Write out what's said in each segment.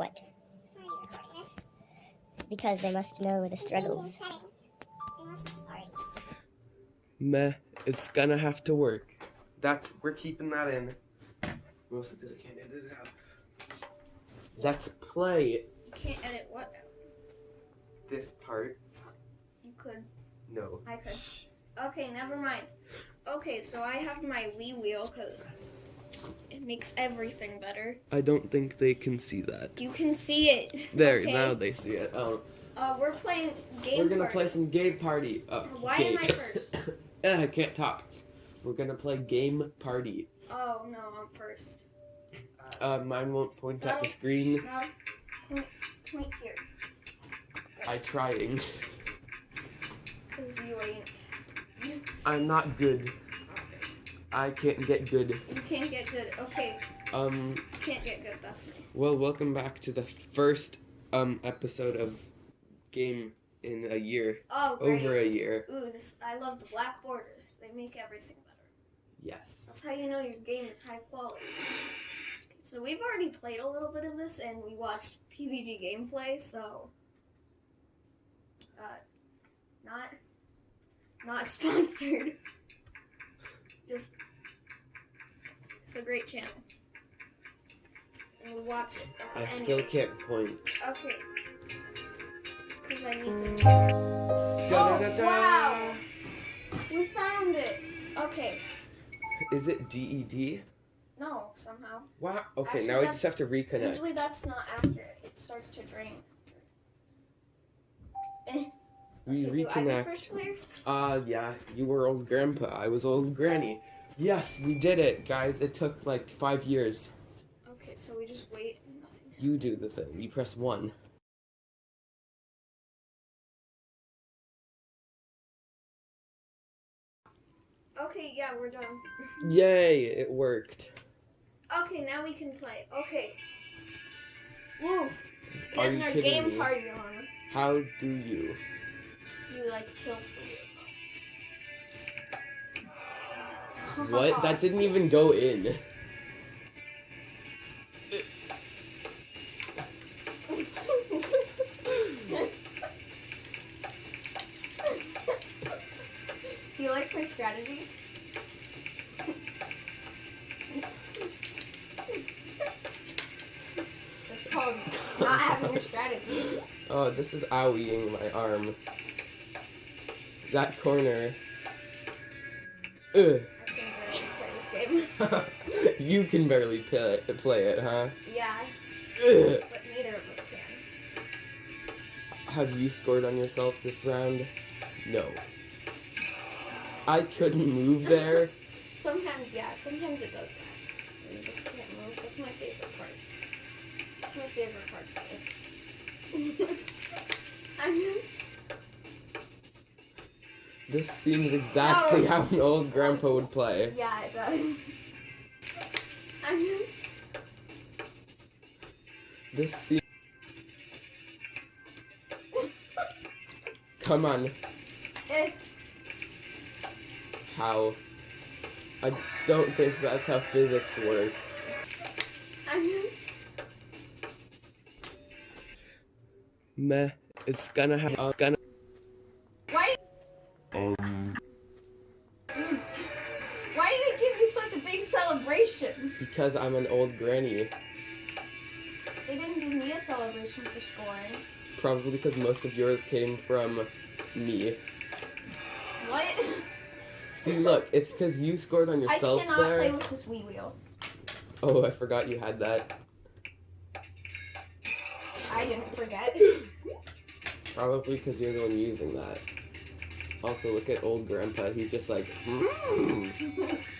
What? Why are you recording this? Because they must know the struggles. Changing settings. They must have started. Meh, it's gonna have to work. That's we're keeping that in. Mostly because I can't edit it out. Let's play You can't edit what? this part. You could. No. I could. Okay, never mind. Okay, so I have my Wii wheel because it makes everything better. I don't think they can see that. You can see it. There, Okay. now they see it. Um, Uh, we're playing game. we're gonna Party. play some game party. Uh, Why game. am I first? Eh, I can't talk. We're gonna play game party. Oh no, I'm first. Uh, mine won't point at the screen. Now, point, point here, I trying. cause you ain't. I'm not good. I can't get good. you can't get good. Okay, Um, can't get good. That's nice. well, welcome back to the first um episode of game in a year, Oh, great. over a year. Ooh, this, I love the black borders. They make everything better. Yes. That's how you know your game is high quality. So we've already played a little bit of this, and we watched PBG gameplay. So, uh, not not sponsored. Just it's a great channel, and we watch it. I Anyway, still can't point. Okay. Because I need to. Da-da-da-da. wow. We found it. Okay. Is it DED? No, somehow. Wow. Okay, Actually, now we just have to reconnect. Usually that's not accurate. It starts to drain. Eh. We Okay, do I go reconnect. first player? Uh, yeah, you were old grandpa. I was old granny. Yes, we did it, guys. It took like five years. Okay, so we just wait and nothing. You do the thing. You press one. Okay, yeah, we're done. Yay, it worked. Okay, now we can play. Okay. Woo! Getting our game me? party on. How do you? You like tilt. What? That didn't even go in. Do you like my strategy? That's called not having a strategy. Oh, this is owieing my arm. That corner. Ugh. you can barely play it, play it, huh? Yeah, Ugh. but neither of us can. Have you scored on yourself this round? No. I couldn't move there. Sometimes, yeah, sometimes it does that. You just can't move. That's my favorite part. That's my favorite part. I'm just. This seems exactly No. how an old grandpa would play. Yeah, it does. I'm. This seems. Come on. Eh, How? I don't think that's how physics work. Just. Meh. It's gonna have. Uh, gonna. Because I'm an old granny. They didn't give me a celebration for scoring. Probably because most of yours came from me. What? See, look, it's because you scored on yourself I cannot there. play with this Wii wheel. Oh, I forgot you had that. I didn't forget. Probably because you're the one using that. Also, look at old grandpa. He's just like, mm,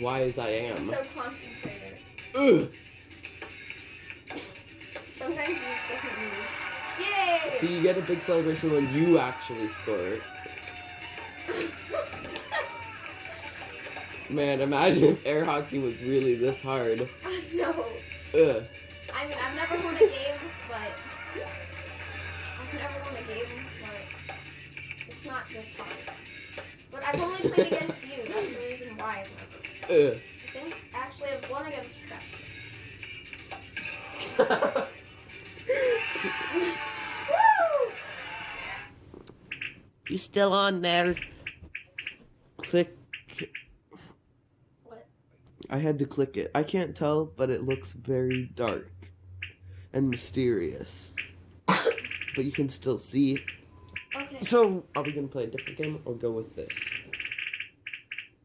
wise I am. so concentrated. Ugh. Sometimes you just doesn't move. Yay! See, you get a big celebration when you actually score. Man, imagine if air hockey was really this hard. I know. Ugh. I mean, I've never won a game, but I've never won a game, but it's not this hard. But I've only played against you. That's the reason why I've never. Ugh. I think actually I've won against Preston. You still on there? Click. What? I had to click it. I can't tell, but it looks very dark and mysterious. but you can still see. Okay, So, are we gonna play a different game or go with this?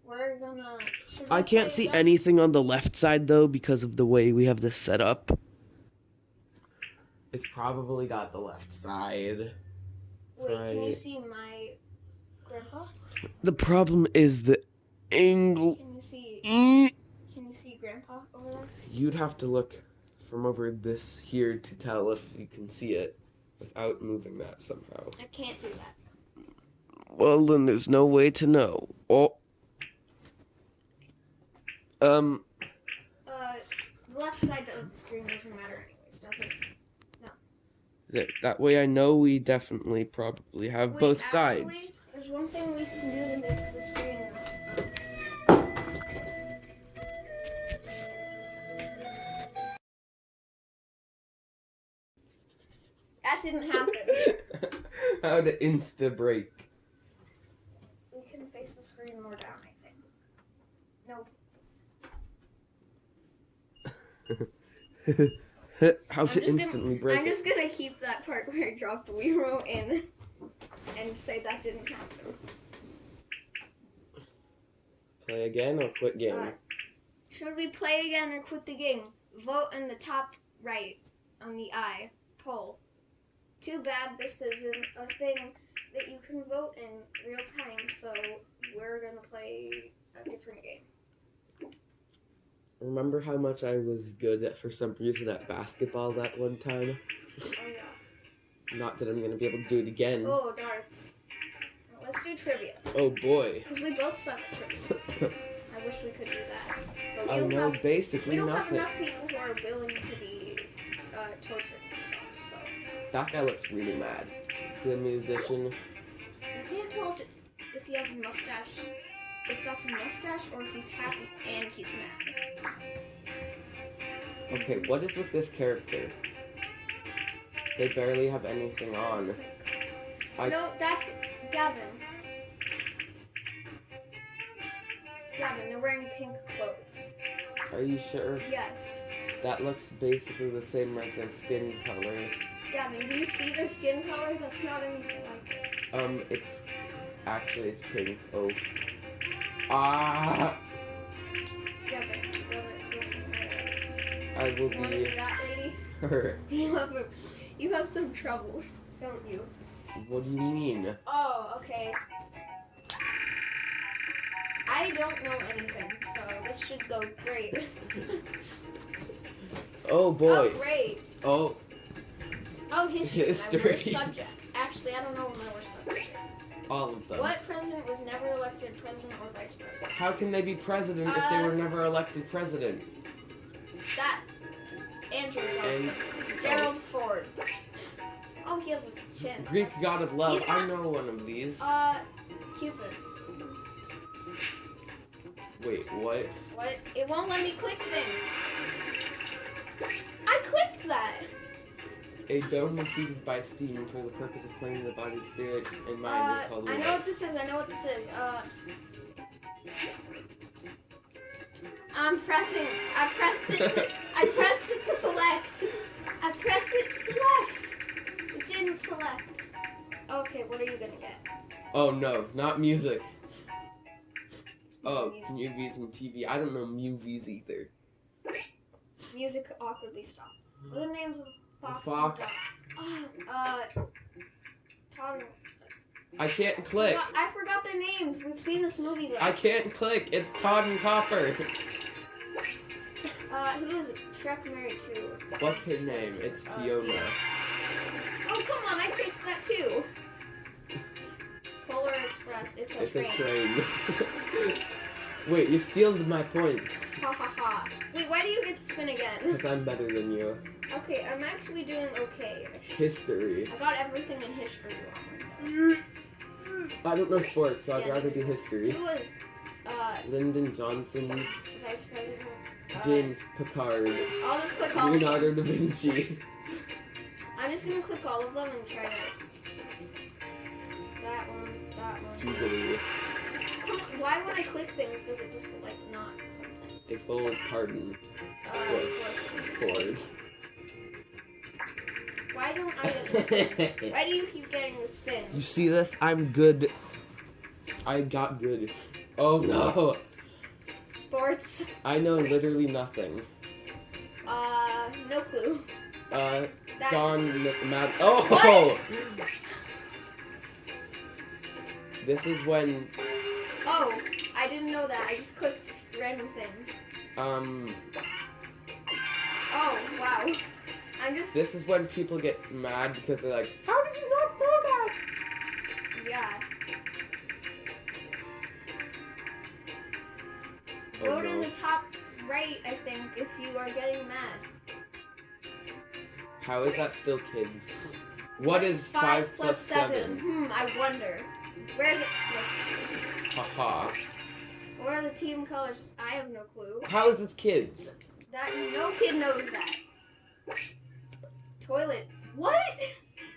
we're gonna. should I can't see again? anything on the left side though because of the way we have this set up. It's probably got the left side. Wait, can you see my grandpa? The problem is the angle. Can you see? Can you see grandpa over there? You'd have to look from over this here to tell if you can see it without moving that somehow. I can't do that. Well, then there's no way to know. Oh. Um, Uh, the left side of the screen doesn't matter anyways, does it? No. that, that way I know we definitely probably have Wait, both actually, sides. There's one thing we can do to make the screen. That didn't happen. How to insta break. we can face the screen more down, I think. Nope. How I'm to just gonna- instantly break I'm it. just gonna keep that part where I dropped the Wii remote in and say that didn't happen. Play again or quit game? Uh, Should we play again or quit the game? Vote in the top right on the I poll. Too bad this isn't a thing that you can vote in real time, so we're gonna play a different game. Remember how much I was good at, for some reason at basketball that one time? Oh yeah. Not that I'm gonna be able to do it again. Oh, darts. Let's do trivia. Oh boy. Because we both suck at trivia. I wish we could do that. But we I don't know have, we basically don't have enough people who are willing to be uh, tortured. That guy looks really mad. The musician. You can't tell if, it, if he has a mustache, if that's a mustache, or if he's happy and he's mad. Okay, what is with this character? They barely have anything on. I No, that's Gavin. Gavin, they're wearing pink clothes. are you sure? Yes. That looks basically the same as their skin color. Gavin, do you see their skin color? That's not anything like it. Um, it's actually it's pink. Oh. Ah! Gavin, go. I will You be be that lady? hurt. You have a, you have some troubles, don't you? What do you mean? Oh, okay. I don't know anything, so this should go great. Oh boy. Oh, great. Oh, Oh, history. History. subject. Actually, I don't know what my worst subject is. all of them. What president was never elected president or vice president? How can they be president if they Uh, were never elected president? That. Andrew Johnson. Gerald Ford. Oh, he has a chin. Greek That's- god of love. I know one of these. Uh, Cupid. Wait, what? What? It won't let me click things. I clicked that. A dome heated by steam for the purpose of cleansing the body, spirit, and mind Uh, is called I know what this is. I know what this is. Uh, I'm pressing. I pressed it. To, I pressed it to select. I pressed it to select. It didn't select. Okay, what are you gonna get? Oh no, not music. Oh, Movies. movies and TV. I don't know movies either. Music awkwardly stopped. What are the names of Fox? Fox. And Ah, uh, Todd. I can't click. forgot- I forgot their names. We've seen this movie. Though. I can't click. It's Tod and Copper. Uh, who is Shrek married to? What's her name? It's Uh, Fiona. Oh, come on, I picked that too. Polar Express, it's a It's a train. Wait, you stealed my points. Ha ha ha. Wait, why do you get to spin again? Because I'm better than you. Okay, I'm actually doing okay. History. I got everything in history wrong. I don't know sports, so I'd rather do history. Who was uh, Lyndon Johnson's vice president? James Picard, I'll just click all of them. Leonardo da Vinci. I'm just gonna click all of them and try to. That one, that one. Jubilee. Come on, why when I click things does it just like not something? A full pardon. Uh, What? what- why don't I get this? Why do you keep getting the spin? You see this? I'm good. I got good. Oh no! Sports. I know literally nothing. Uh, no clue. Uh, That Don Mad. Oh! What? This is when Oh, I didn't know that. I just clicked random things. um Oh, wow. I'm just this is when people get mad because they're like, How did you not know that? yeah. Oh, Vote in the top right, I think, if you are getting mad. How is that still kids? what is five plus seven? Hmm, I wonder. Where is it? Haha. Where are the team colors? I have no clue. How is this kids? That no kid knows that. Toilet. What?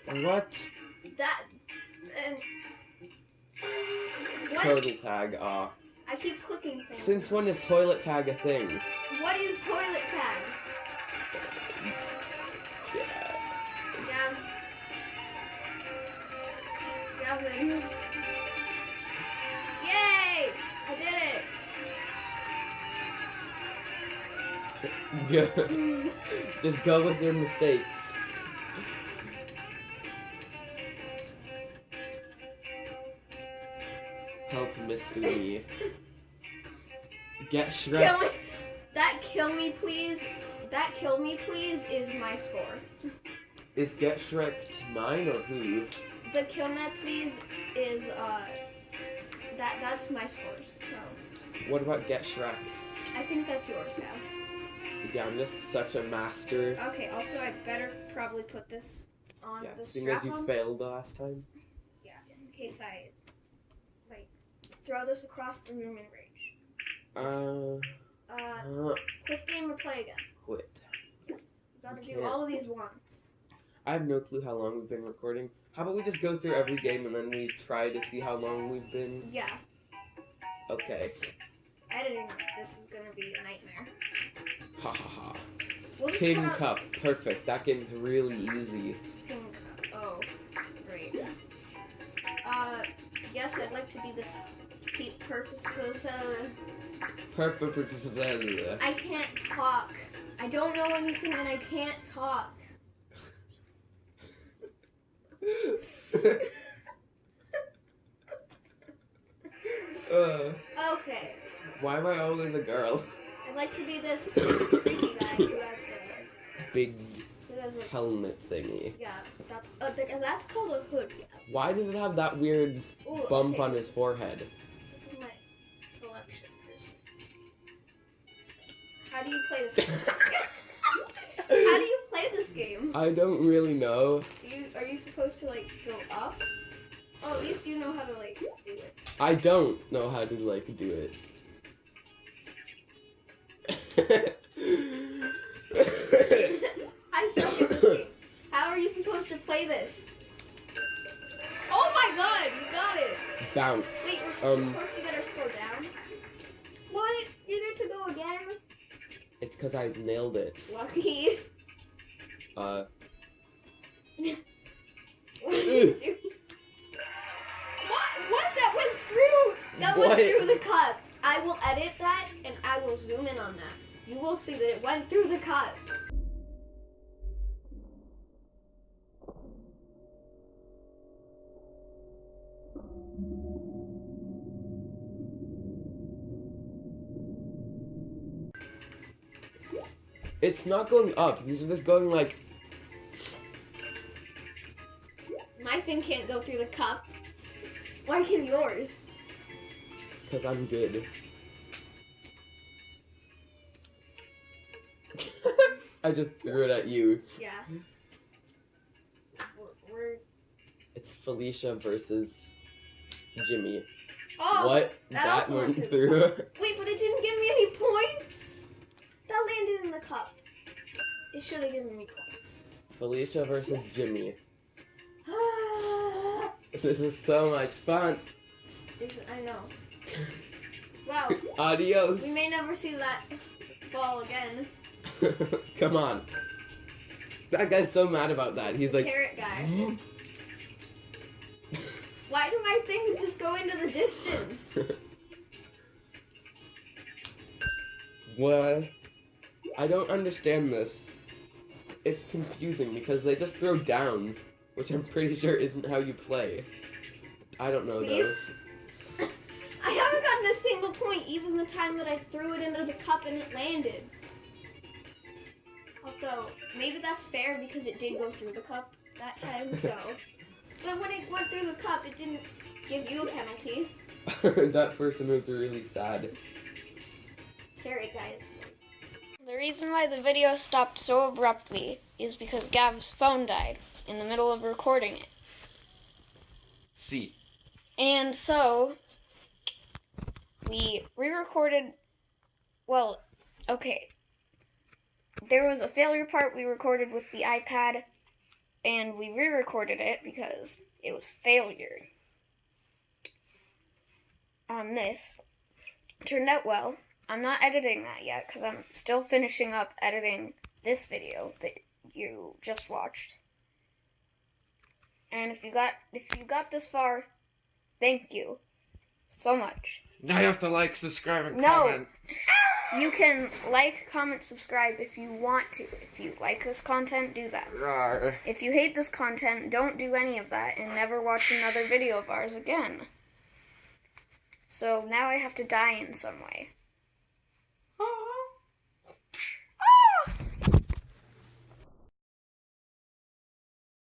What? That. And. What? Total tag, ah. I keep clicking things. Since when is toilet tag a thing? What is toilet tag? Yeah. Yeah. Gavin. Yay! Did it! Just go with your mistakes. Help Mr. Me. Get kill Shrek. me. That kill me please. That kill me please is my score. Is Get Shrek mine or who? The kill me please is uh that that's my scores. So What about Get Shrek? I think that's yours now. Yeah, I'm just such a master. Okay. Also, I better probably put this on Yeah, the seeing strap as you on. failed the last time. Yeah, in case I like throw this across the room in rage. Uh, Uh, uh quick game or play again. quit. We gotta do all of these once. I have no clue how long we've been recording. How about we just go through every game and then we try to see how long we've been? Yeah, Okay. editing this is gonna be a nightmare. Ha ha ha. We'll King out Cup. Perfect. That game's really easy. King Cup. Oh, great. Uh, yes, I'd like to be this purpose. Perfect. I can't talk. I don't know anything and I can't talk. Uh, Okay, why am I always a girl? I'd like to be this guy who has a Big who has a helmet thingy. yeah. That's uh, th- that's called a hood. Yeah. Why does it have that weird Ooh, bump okay, on his forehead? This is my selection person. How do you play this? How do you this game? I don't really know. Do you are you supposed to like go up? Oh, at least you know how to like do it. I don't know how to like do it. I suck at this game. How are you supposed to play this? Oh my god, you got it! Bounce. Wait, we're Um, supposed to get our score down? What? You get to go again? It's because I nailed it. Lucky. Uh, What did you do? What? What? That went through! That What? went through the cup. I will edit that and I will zoom in on that. You will see that it went through the cup. It's not going up. These are just going like. My thing can't go through the cup. Why can yours? Because I'm good. I just threw it at you. Yeah. We're, we're It's Felicia versus Jimmy. oh what? that That, also went went through. wait, but it didn't give me any points. That Cup it should have given me points. Felicia versus Jimmy. This is so much fun. Is- I know. Wow. Adios. We may never see that ball again. Come on. That guy's so mad about that. He's like, Carrot guy. Mm-hmm. Why do my things just go into the distance? what? I don't understand this. It's confusing because they just throw down, which I'm pretty sure isn't how you play. I don't know Please? though. I haven't gotten a single point even the time that I threw it into the cup and it landed. Although, maybe that's fair because it did go through the cup that time, so. But when it went through the cup, it didn't give you a penalty. that person was really sad. Carrot guys. The reason why the video stopped so abruptly is because Gav's phone died in the middle of recording it. See. And so we re-recorded well, okay. There was a failure part we recorded with the iPad and we re-recorded it because it was failure. On this turned out well. I'm not editing that yet cuz I'm still finishing up editing this video that you just watched. And if you got if you got this far, Thank you so much. Now you have to like, subscribe, and No. comment. You can like, comment, subscribe if you want to. If you like this content, do that. Rawr. If you hate this content, don't do any of that and never watch another video of ours again. So now I have to die in some way.